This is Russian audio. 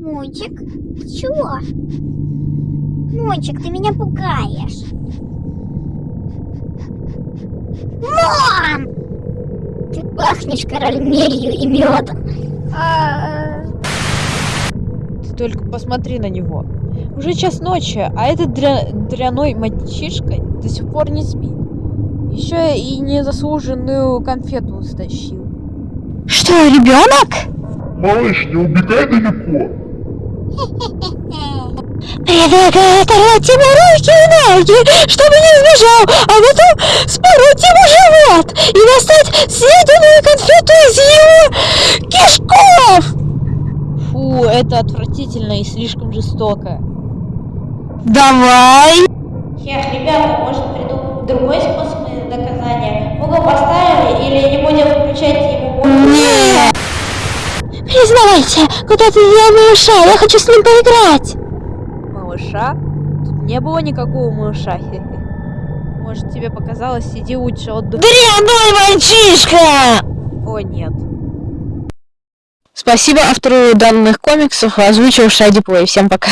Мунчик, ты чего? Мунчик, ты меня пугаешь. Мам! Ты пахнешь карамелью и медом. А, Ты только посмотри на него. Уже час ночи, а этот дря... дряной мальчишка до сих пор не спит. Еще и незаслуженную конфету стащил. Что, ребенок? Малыш, не убегай далеко. Предлагаю оторвать ему руки и ноги, чтобы не сбежал, а потом спороть ему живот и достать съеденную конфету из его кишков! Фу, это отвратительно и слишком жестоко. Давай! Эх, ребята, может придумать другой способ наказания? Угол поставили или не будем включать! Признавайся, куда ты дел малыша? Я хочу с ним поиграть! Малыша? Тут не было никакого малыша. Может, тебе показалось, сиди лучше отдыхай. Дрянной мальчишка! О, нет. Спасибо автору данных комиксов, озвучил Шади Плей. Всем пока.